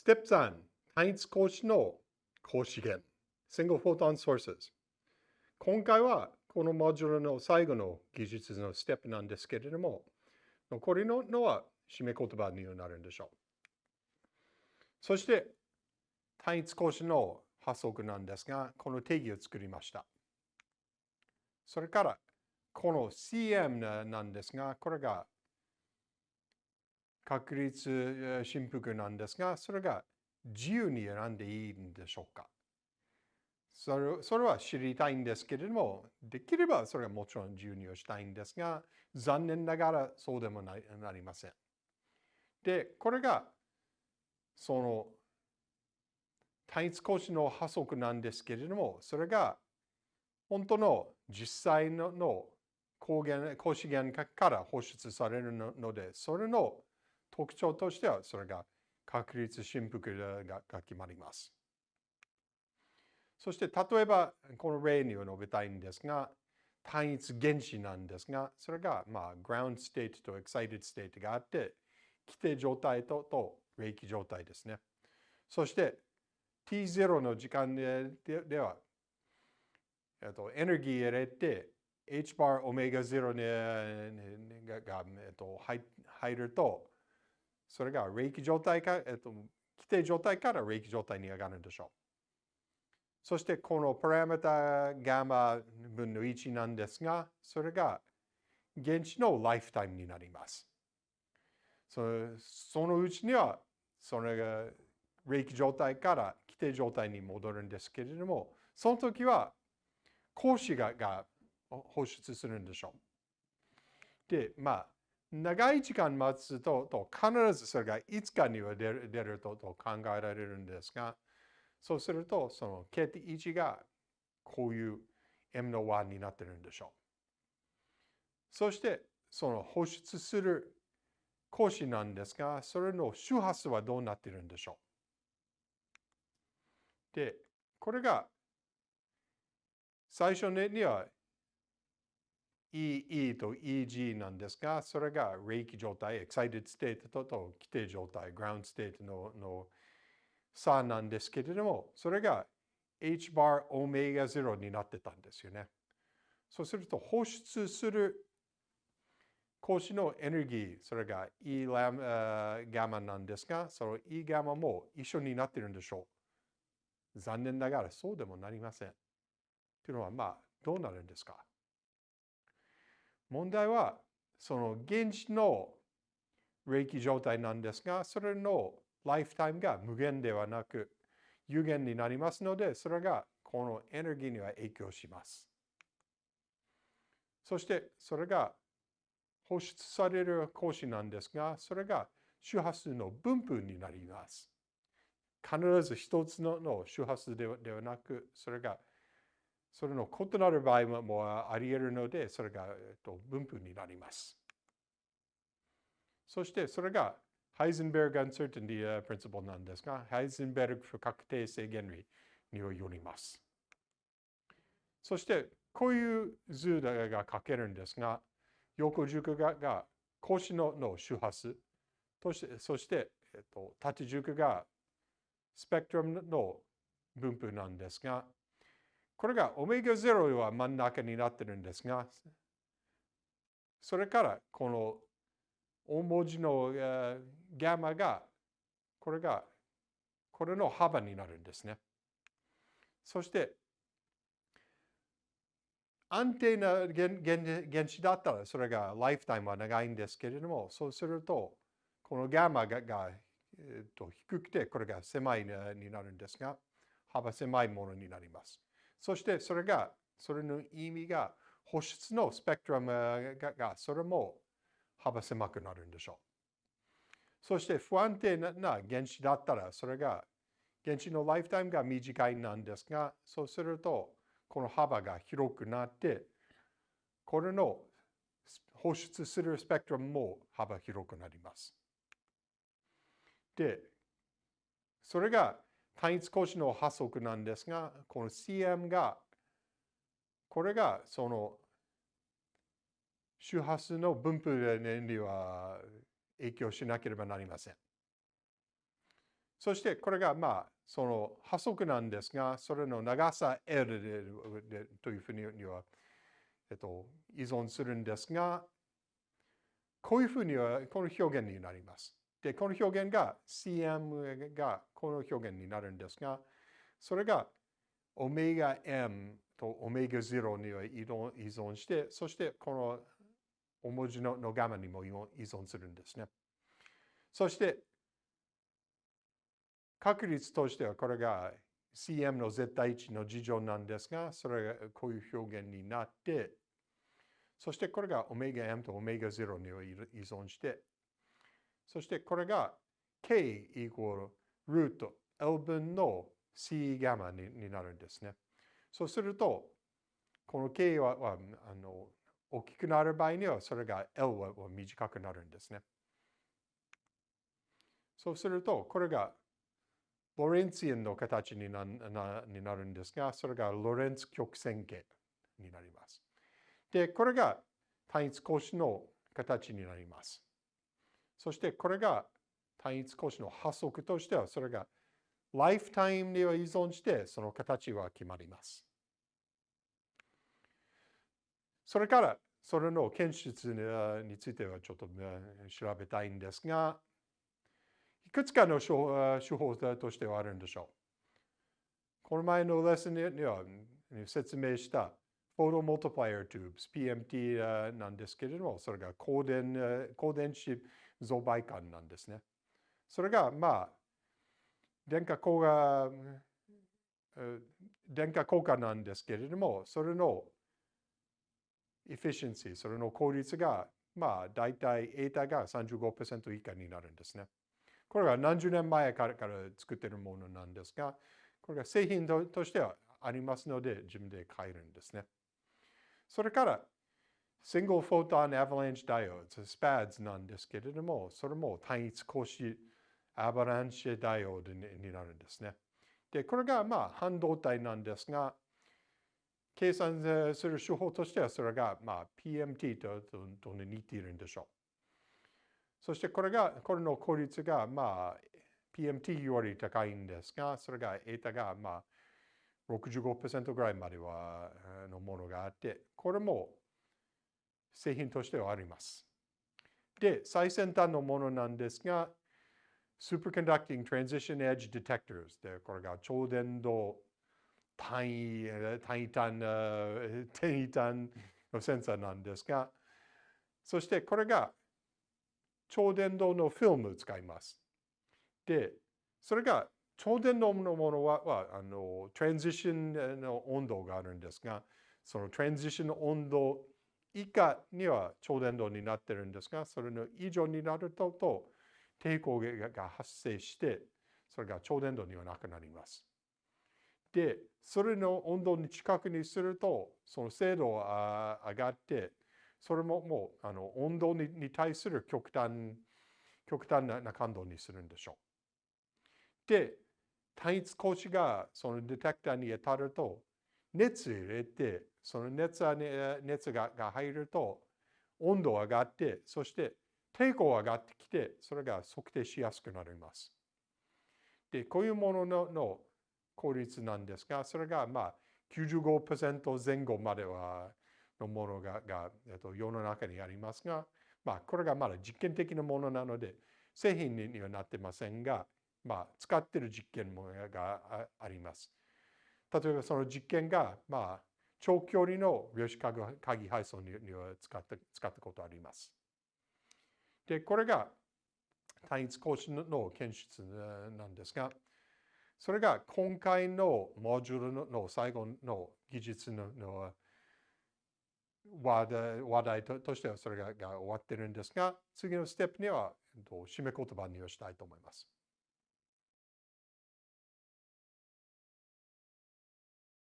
ステップ3、単一格子の格子源。Single Photon Sources。今回はこのモジュールの最後の技術のステップなんですけれども、残りののは締め言葉になるんでしょう。そして、単一格子の発則なんですが、この定義を作りました。それから、この CM なんですが、これが確率振幅なんですが、それが自由に選んでいいんでしょうか？それそれは知りたいんですけれども、できればそれはもちろん自由にしたいんですが、残念ながらそうでもなりません。で、これがその単一格子の発則なんですけれども、それが本当の実際のの光源格子源から放出されるので、それの特徴としては、それが確率振幅が決まります。そして、例えば、この例に述べたいんですが、単一原子なんですが、それが、まあ、ground state と excited state があって、規定状態とと冷気状態ですね。そして、t0 の時間ででは、えっと、エネルギー入れて、h bar オメガ0がが、えっと、入ると、それが冷気状態か、えっと、規定状態から冷気状態に上がるんでしょう。そしてこのパラメータガマ分の1なんですが、それが原子のライフタイムになります。そのうちには、それが冷気状態から規定状態に戻るんですけれども、その時は格子がが放出するんでしょう。で、まあ、長い時間待つとと必ずそれがいつかには出る出るとと考えられるんですが、そうするとその K1 がこういう M の1になってるんでしょう。そしてその放出する格子なんですが、それの周波数はどうなってるんでしょう。で、これが最初には EE と EG なんですが、それが冷気状態、excited state とと規定状態、ground state のの差なんですけれども、それが h bar オメガ0になってたんですよね。そうすると放出する格子のエネルギー、それが E ラガマなんですが、その E ガマも一緒になってるんでしょう。残念ながらそうでもなりません。というのは、まあ、どうなるんですか？問題は、その原子の冷気状態なんですが、それのライフタイムが無限ではなく、有限になりますので、それがこのエネルギーには影響します。そして、それが放出される光子なんですが、それが周波数の分布になります。必ず一つの周波数ではなく、それがそれの異なる場合もあり得るので、それが、分布になります。そしてそれが Heisenberg uncertainty principle なんですが、ハイゼンベルグ不確定性原理によります。そしてこういう図が書けるんですが、横軸がが腰のの周波数、そしてそして、えっと、縦軸がスペクトラムの分布なんですが、これがオメガ0は真ん中になってるんですが、それからこの大文字のガマが、これが、これの幅になるんですね。そして、安定な原子だったら、それがライフタイムは長いんですけれども、そうすると、このガマがが、えっと、低くて、これが狭いになるんですが、幅狭いものになります。そしてそれが、それの意味が、保湿のスペクトラムが、それも幅狭くなるんでしょう。そして不安定な原子だったら、それが原子のライフタイムが短いなんですが、そうすると、この幅が広くなって、これの放出するスペクトラムも幅広くなります。で、それが単一格子の発則なんですが、この CM が、これがその周波数の分布には影響しなければなりません。そしてこれがまあその波速なんですが、それの長さ L でというふうには、えっと、依存するんですが、こういうふうにはこの表現になります。で、この表現が CM がこの表現になるんですが、それがオメガ M とオメガ0には依存して、そしてこの大文字ののガマにも依存するんですね。そして、確率としてはこれが CM の絶対値の事情なんですが、それがこういう表現になって、そしてこれがオメガ M とオメガ0には依存して、そしてこれが K イコールルート L 分の C ガマにになるんですね。そうすると、この K はあの大きくなる場合には、それが L は短くなるんですね。そうすると、これがロレンツィンの形になになるんですが、それがロレンツ曲線形になります。で、これが単一格子の形になります。そしてこれが単一格子の発則としては、それがライフタイムには依存して、その形は決まります。それから、それの検出についてはちょっと調べたいんですが、いくつかの手法としてはあるんでしょう。この前のレッスンには説明したphotomultiplier tubes PMT なんですけれども、それが光電光電子増倍管なんですね。それが、まあ、光電効果、光電効果なんですけれども、それの efficiency、それの効率が、まあ、大体、エータが35%以下になるんですね。これは何十年前からから作っているものなんですが、これが製品としてはありますので、自分で買えるんですね。それから、Single Photon Avalanche Diodes、SPADs なんですけれども、それも単一格子アバランシェダイオードになるんですね。で、これがまあ半導体なんですが、計算する手法としてはそれがまあ PMT とと似ているんでしょう。そしてこれが、これの効率がまあ PMT より高いんですが、それがエータがまあ65%ぐらいまではのものがあって、これも製品としてはあります。で、最先端のものなんですが、Superconducting Transition Edge Detectors で、これが超伝導単位、単位単、単位単のセンサーなんですが、そしてこれが超伝導のフィルムを使います。で、それが超伝導のものははあのトランジションの温度があるんですが、そのトランジションの温度以下には超伝導になってるんですが、それの以上になるとと抵抗が発生して、それが超伝導にはなくなります。で、それの温度に近くにすると、その精度が上がって、それももうあの温度に対する極端極端な感度にするんでしょう。で、単一格子がそのディテクターに当たると、熱入れて、その熱熱がが入ると、温度上がって、そして抵抗上がってきて、それが測定しやすくなります。で、こういうもののの効率なんですが、それがまあ95%前後まではのものがが、えっと、世の中にありますが、まあ、これがまだ実験的なものなので、製品にはなってませんが、まあ、使っている実験もがあります。例えばその実験が、まあ、長距離の量子鍵配送には使った使ったことあります。で、これが単一格子の検出なんですが、それが今回のモジュールの最後の技術の話題話題としてはそれが終わってるんですが、次のステップには締め言葉にしたいと思います。